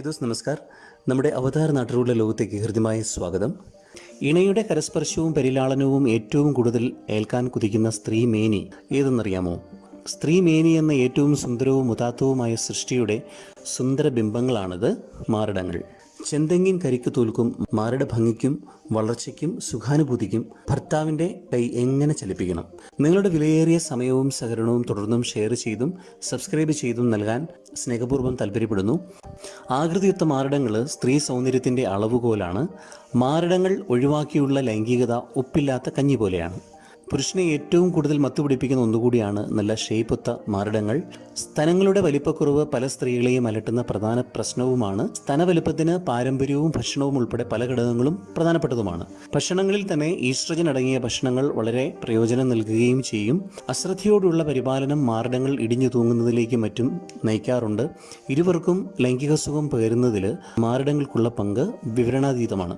Hi those നമസ്കാർ. നമ്മുടെ അവതാർ നാട്ടിലുള്ള ലോകത്തേക്ക് ഹൃദ്യമായ സ്വാഗതം. ഇണയുടെ കരസ്പർശവും പരിലാളനവും ഏറ്റവും കൂടുതൽ ഏൽക്കാൻ കുതിക്കുന്ന സ്ത്രീ മേനി ഏതെന്നറിയാമോ? സ്ത്രീ മേനി എന്ന ഏറ്റവും സുന്ദരവും ഉദാത്തവുമായ സൃഷ്ടിയുടെ സുന്ദര ബിംബങ്ങളാണിത് മാറിടങ്ങൾ. ചെന്തെങ്ങിൻ കരിക്ക് തോൽക്കും മാരുടെ ഭംഗിക്കും വളർച്ചയ്ക്കും സുഖാനുഭൂതിക്കും ഭർത്താവിന്റെ കൈ എങ്ങനെ ചലിപ്പിക്കണം? നിങ്ങളുടെ വിലയേറിയ സമയവും സഹകരണവും തുടർന്നും ഷെയർ ചെയ്തും സബ്സ്ക്രൈബ് ചെയ്തും നൽകാൻ സ്നേഹപൂർവം താല്പര്യപ്പെടുന്നു. ആകൃതിയുക്ത മാറിടങ്ങൾ സ്ത്രീ സൗന്ദര്യത്തിന്റെ അളവുകോലാണ്. മാറിടങ്ങൾ ഒഴിവാക്കിയുള്ള ലൈംഗികത ഒപ്പില്ലാത്ത കഞ്ഞി പോലെയാണ്. പുരുഷനെ ഏറ്റവും കൂടുതൽ മത്തുപിടിപ്പിക്കുന്ന ഒന്നുകൂടിയാണ് നല്ല ഷേപ്പൊത്ത മാറിടങ്ങൾ. സ്തനങ്ങളുടെ വലിപ്പക്കുറവ് പല സ്ത്രീകളെയും അലട്ടുന്ന പ്രധാന പ്രശ്നവുമാണ്. സ്തനവലിപ്പത്തിന് പാരമ്പര്യവും ഭക്ഷണവും ഉൾപ്പെടെ പല ഘടകങ്ങളും പ്രധാനപ്പെട്ടതുമാണ്. ഭക്ഷണങ്ങളിൽ തന്നെ ഈസ്ട്രജൻ അടങ്ങിയ ഭക്ഷണങ്ങൾ വളരെ പ്രയോജനം നൽകുകയും ചെയ്യും. അശ്രദ്ധയോടുള്ള പരിപാലനം മാറിടങ്ങൾ ഇടിഞ്ഞു തൂങ്ങുന്നതിലേക്ക് മറ്റും നയിക്കാറുണ്ട്. ഇരുവർക്കും ലൈംഗിക സുഖം പകരുന്നതിൽ മാറിടങ്ങൾക്കുള്ള പങ്ക് വിവരണാതീതമാണ്.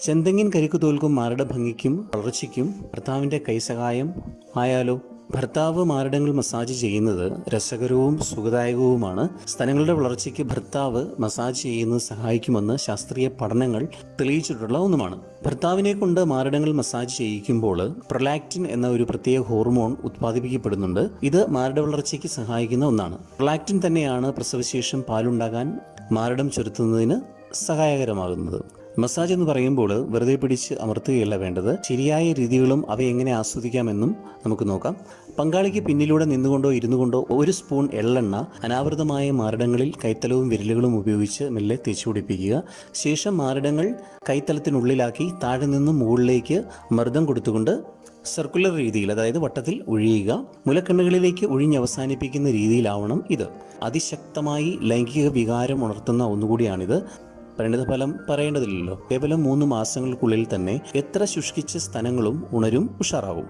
ചെന്തെങ്ങിൻ കരിക്കു തോൽക്കും മാരുടെ ഭംഗിക്കും വളർച്ചയ്ക്കും ഭർത്താവിന്റെ കൈസഹായം ആയാലോ? ഭർത്താവ് മാരടങ്ങൾ മസാജ് ചെയ്യുന്നത് രസകരവും സുഖദായകവുമാണ്. സ്ഥലങ്ങളുടെ വളർച്ചയ്ക്ക് ഭർത്താവ് മസാജ് ചെയ്യുന്നത് സഹായിക്കുമെന്ന് ശാസ്ത്രീയ പഠനങ്ങൾ തെളിയിച്ചിട്ടുള്ള ഒന്നുമാണ്. ഭർത്താവിനെ കൊണ്ട് മാരടങ്ങൾ മസാജ് ചെയ്യിക്കുമ്പോൾ പ്രൊലാക്റ്റിൻ എന്ന ഒരു പ്രത്യേക ഹോർമോൺ ഉത്പാദിപ്പിക്കപ്പെടുന്നുണ്ട്. ഇത് മാരട വളർച്ചയ്ക്ക് സഹായിക്കുന്ന ഒന്നാണ്. പ്രൊലാക്റ്റിൻ തന്നെയാണ് പ്രസവശേഷം പാലുണ്ടാകാൻ മാരടം ചുരുത്തുന്നതിന് സഹായകരമാകുന്നത്. മസാജ് എന്ന് പറയുമ്പോൾ വെറുതെ പിടിച്ച് അമർത്തുകയല്ല വേണ്ടത്. ശരിയായ രീതികളും അവ എങ്ങനെ ആസ്വദിക്കാമെന്നും നമുക്ക് നോക്കാം. പങ്കാളിക്ക് പിന്നിലൂടെ നിന്നുകൊണ്ടോ ഇരുന്നു കൊണ്ടോ ഒരു സ്പൂൺ എള്ളെണ്ണ അനാവൃതമായ മാരടങ്ങളിൽ കൈത്തലവും വിരലുകളും ഉപയോഗിച്ച് മെല്ലെ തേച്ചു പിടിപ്പിക്കുക. ശേഷം മാരടങ്ങൾ കൈത്തലത്തിനുള്ളിലാക്കി താഴെ നിന്നും മുകളിലേക്ക് മർദ്ദം കൊടുത്തുകൊണ്ട് സർക്കുലർ രീതിയിൽ അതായത് വട്ടത്തിൽ ഒഴിയുക. മുലക്കണ്ണുകളിലേക്ക് ഒഴിഞ്ഞ് അവസാനിപ്പിക്കുന്ന രീതിയിലാവണം ഇത്. അതിശക്തമായി ലൈംഗിക വികാരം ഉണർത്തുന്ന ഒന്നുകൂടിയാണിത്. പരിണിതഫലം പറയേണ്ടതില്ലല്ലോ. കേവലം മൂന്ന് മാസങ്ങൾക്കുള്ളിൽ തന്നെ എത്ര ശുഷ്കിച്ച സ്ഥലങ്ങളും ഉണരും ഉഷാറാവും.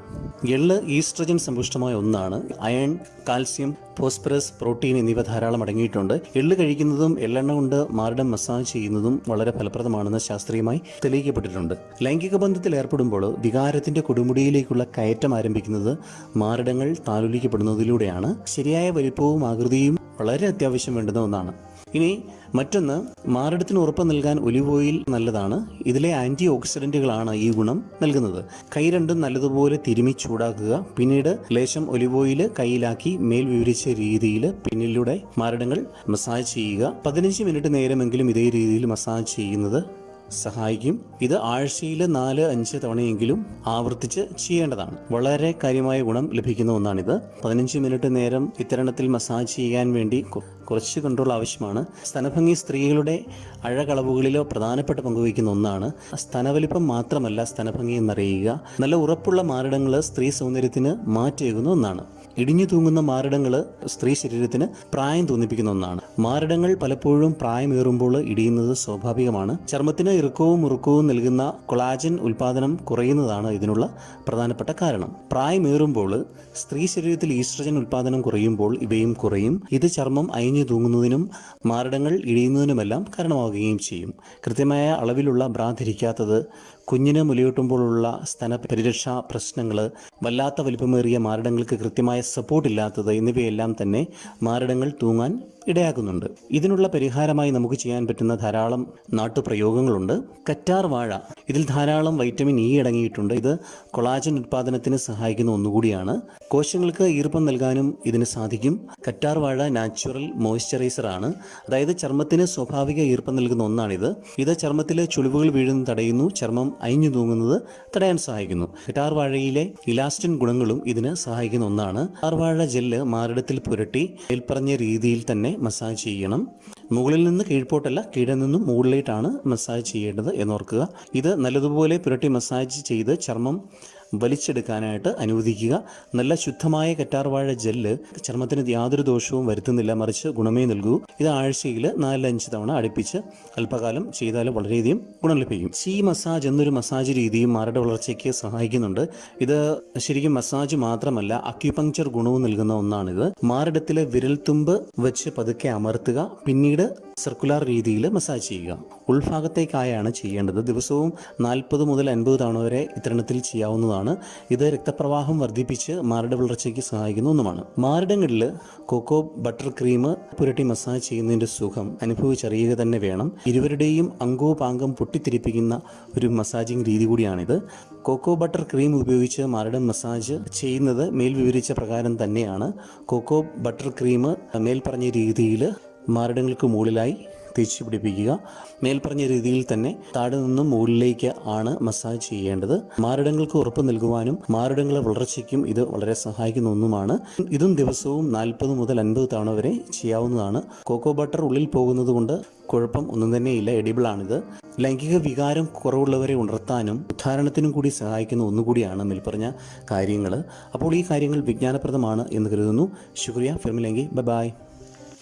എള്ള് ഈസ്ട്രജൻ സമ്പുഷ്ടമായ ഒന്നാണ്. അയൺ കാൽസ്യം ഫോസ്ഫറസ് പ്രോട്ടീൻ എന്നിവ ധാരാളം അടങ്ങിയിട്ടുണ്ട്. എള്ള് കഴിക്കുന്നതും എള്ളെണ്ണ കൊണ്ട് മാറിടം മസാജ് ചെയ്യുന്നതും വളരെ ഫലപ്രദമാണെന്ന് ശാസ്ത്രീയമായി തെളിയിക്കപ്പെട്ടിട്ടുണ്ട്. ലൈംഗിക ബന്ധത്തിൽ ഏർപ്പെടുമ്പോൾ വികാരത്തിന്റെ കൊടുമുടിയിലേക്കുള്ള കയറ്റം ആരംഭിക്കുന്നത് മാറിടങ്ങൾ താലോലിക്കപ്പെടുന്നതിലൂടെയാണ്. ശരിയായ വലിപ്പവും ആകൃതിയും വളരെ അത്യാവശ്യം വേണ്ടുന്ന ഒന്നാണ്. ഇനി മറ്റൊന്ന് മാറിടത്തിന് ഉറപ്പ് നൽകാൻ ഒലിവ് ഓയിൽ നല്ലതാണ്. ഇതിലെ ആന്റി ഓക്സിഡന്റുകളാണ് ഈ ഗുണം നൽകുന്നത്. കൈ രണ്ടും നല്ലതുപോലെ തിരുമി ചൂടാക്കുക. പിന്നീട് ലേശം ഒലിവ് ഓയിൽ കയ്യിലാക്കി മേൽ വിവരിച്ച രീതിയിൽ പിന്നിലൂടെ മാറിടങ്ങൾ മസാജ് ചെയ്യുക. പതിനഞ്ച് മിനിറ്റ് നേരമെങ്കിലും ഇതേ രീതിയിൽ മസാജ് ചെയ്യുന്നത് സഹായിക്കും. ഇത് ആഴ്ചയിൽ നാല് അഞ്ച് തവണയെങ്കിലും ആവർത്തിച്ച് ചെയ്യേണ്ടതാണ്. വളരെ കാര്യമായ ഗുണം ലഭിക്കുന്ന ഒന്നാണിത്. പതിനഞ്ച് മിനിറ്റ് നേരം ഇത്തരണത്തിൽ മസാജ് ചെയ്യാൻ വേണ്ടി കുറച്ച് കൺട്രോൾ ആവശ്യമാണ്. സ്തനഭംഗി സ്ത്രീകളുടെ അഴകളവുകളിലോ പ്രധാനപ്പെട്ട പങ്കുവയ്ക്കുന്ന ഒന്നാണ്. സ്തനവലിപ്പം മാത്രമല്ല സ്തനഭംഗി എന്നറിയുക. നല്ല ഉറപ്പുള്ള മാറിടങ്ങൾ സ്ത്രീ സൗന്ദര്യത്തിന് മാറ്റേകുന്ന ഒന്നാണ്. ഇടിഞ്ഞു തൂങ്ങുന്ന മാറിടങ്ങൾ സ്ത്രീ ശരീരത്തിന് പ്രായം തോന്നിപ്പിക്കുന്ന ഒന്നാണ്. മാറിടങ്ങൾ പലപ്പോഴും പ്രായമേറുമ്പോൾ ഇടിയുന്നത് സ്വാഭാവികമാണ്. ചർമ്മത്തിന് ഇറുക്കവും മുറുക്കവും നൽകുന്ന കൊളാജൻ ഉൽപാദനം കുറയുന്നതാണ് ഇതിനുള്ള പ്രധാനപ്പെട്ട കാരണം. പ്രായമേറുമ്പോൾ സ്ത്രീ ശരീരത്തിൽ ഈസ്ട്രജൻ ഉൽപാദനം കുറയുമ്പോൾ ഇവയും കുറയും. ഇത് ചർമ്മം അയഞ്ഞു തൂങ്ങുന്നതിനും മാരടങ്ങൾ ഇടിയുന്നതിനുമെല്ലാം കാരണമാവുകയും ചെയ്യും. കൃത്യമായ അളവിലുള്ള ബ്രാ ധരിക്കാത്തത് കുഞ്ഞിന് മുലയൂട്ടുമ്പോഴുള്ള സ്തന പരിരക്ഷാ പ്രശ്നങ്ങൾ വല്ലാത്ത വലിപ്പമേറിയ മാരടങ്ങൾക്ക് കൃത്യമായ സപ്പോർട്ട് ഇല്ലാത്തത് എന്നിവയെല്ലാം തന്നെ മാരടങ്ങൾ തൂങ്ങാൻ ഇടയാക്കുന്നുണ്ട്. ഇതിനുള്ള പരിഹാരമായി നമുക്ക് ചെയ്യാൻ പറ്റുന്ന ധാരാളം നാട്ടുപ്രയോഗങ്ങളുണ്ട്. കറ്റാർ വാഴ. ഇതിൽ ധാരാളം വൈറ്റമിൻ ഇ അടങ്ങിയിട്ടുണ്ട്. ഇത് കൊളാജൻ ഉത്പാദനത്തിന് സഹായിക്കുന്ന ഒന്നുകൂടിയാണ്. കോശങ്ങൾക്ക് ഈർപ്പം നൽകാനും ഇതിന് സാധിക്കും. കറ്റാർ വാഴ നാച്ചുറൽ മോയ്സ്ചറൈസർ ആണ്. അതായത് ചർമ്മത്തിന് സ്വാഭാവിക ഈർപ്പം നൽകുന്ന ഒന്നാണിത്. ഇത് ചർമ്മത്തിലെ ചുളിവുകൾ വീഴുന്നത് തടയുന്നു. ചർമ്മം അയഞ്ഞു തൂങ്ങുന്നത് തടയാൻ സഹായിക്കുന്നു. കറ്റാർ വാഴയിലെ ഇലാസ്റ്റിൻ ഗുണങ്ങളും ഇതിന് സഹായിക്കുന്ന ഒന്നാണ്. കറ്റാർ വാഴ ജെല്ല് മാറിടത്തിൽ പുരട്ടി മേൽപ്പറഞ്ഞ രീതിയിൽ തന്നെ മസാജ് ചെയ്യണം. മുകളിൽ നിന്ന് കീഴ്പോട്ടല്ല കീഴിൽ നിന്നും മുകളിലേട്ടാണ് മസാജ് ചെയ്യേണ്ടത് എന്നോർക്കുക. ഇത് നല്ലതുപോലെ പുരട്ടി മസാജ് ചെയ്ത് ചർമ്മം വലിച്ചെടുക്കാനായിട്ട് അനുവദിക്കുക. നല്ല ശുദ്ധമായ കറ്റാർവാഴ ജെല്ല് ചർമ്മത്തിന് യാതൊരു ദോഷവും വരുത്തുന്നില്ല. മറിച്ച് ഗുണമേ നൽകൂ. ഇത് ആഴ്ചയിൽ നാലഞ്ച് തവണ അടുപ്പിച്ച് അല്പകാലം ചെയ്താൽ വളരെയധികം ഗുണം ലഭിക്കും. സി മസാജ് എന്നൊരു മസാജ് രീതിയും മാരുടെ വളർച്ചയ്ക്ക് സഹായിക്കുന്നുണ്ട്. ഇത് ശരിക്കും മസാജ് മാത്രമല്ല അക്യുപങ്ചർ ഗുണവും നൽകുന്ന ഒന്നാണിത്. മാറിടത്തിലെ വിരൽത്തുമ്പ് വെച്ച് പതുക്കെ അമർത്തുക. പിന്നീട് സർക്കുലർ രീതിയിൽ മസാജ് ചെയ്യുക. ഉൾഭാഗത്തേക്കായാണ് ചെയ്യേണ്ടത്. ദിവസവും നാൽപ്പത് മുതൽ അൻപത് തവണ വരെ ഇത്തരണത്തിൽ ചെയ്യാവുന്നതാണ്. ഇത് രക്തപ്രവാഹം വർദ്ധിപ്പിച്ച് മാരട വളർച്ചയ്ക്ക് സഹായിക്കുന്ന ഒന്നുമാണ്. മാരിടങ്ങളിൽ കൊക്കോ ബട്ടർ ക്രീം പുരട്ടി മസാജ് ചെയ്യുന്നതിന്റെ സുഖം അനുഭവിച്ചറിയുക തന്നെ വേണം. ഇരുവരുടെയും പാങ്കം പൊട്ടിത്തിരിപ്പിക്കുന്ന ഒരു മസാജിങ് രീതി കൂടിയാണിത്. കൊക്കോ ബട്ടർ ക്രീം ഉപയോഗിച്ച് മാറിടം മസാജ് ചെയ്യുന്നത് മേൽ വിവരിച്ച പ്രകാരം തന്നെയാണ്. കൊക്കോ ബട്ടർ ക്രീം മേൽപ്പറഞ്ഞ രീതിയിൽ മാറിടങ്ങൾക്ക് മുകളിലായി തേച്ച് പിടിപ്പിക്കുക. മേൽപ്പറഞ്ഞ രീതിയിൽ തന്നെ താഴെ നിന്നും മുകളിലേക്ക് ആണ് മസാജ് ചെയ്യേണ്ടത്. മാറിടങ്ങൾക്ക് ഉറപ്പ് നൽകുവാനും മാരടങ്ങളെ വളർച്ചയ്ക്കും ഇത് വളരെ സഹായിക്കുന്ന ഒന്നുമാണ്. ഇതും ദിവസവും നാൽപ്പത് മുതൽ അൻപത് തവണ വരെ ചെയ്യാവുന്നതാണ്. കോക്കോ ബട്ടർ ഉള്ളിൽ പോകുന്നത് കൊണ്ട് കുഴപ്പം ഒന്നും തന്നെയില്ല. എഡിബിൾ ആണിത് ലൈംഗിക വികാരം കുറവുള്ളവരെ ഉണർത്താനും ഉദ്ധാരണത്തിനും കൂടി സഹായിക്കുന്ന ഒന്നുകൂടിയാണ് മേൽപ്പറഞ്ഞ കാര്യങ്ങൾ അപ്പോൾ ഈ കാര്യങ്ങൾ വിജ്ഞാനപ്രദമാണ് എന്ന് കരുതുന്നു. ശുക്രിയ. ഫിർമിലെങ്കി. ബൈ.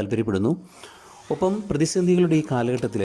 താല്പര്യപ്പെടുന്നു. ഒപ്പം പ്രതിസന്ധികളുടെ ഈ കാലഘട്ടത്തിൽ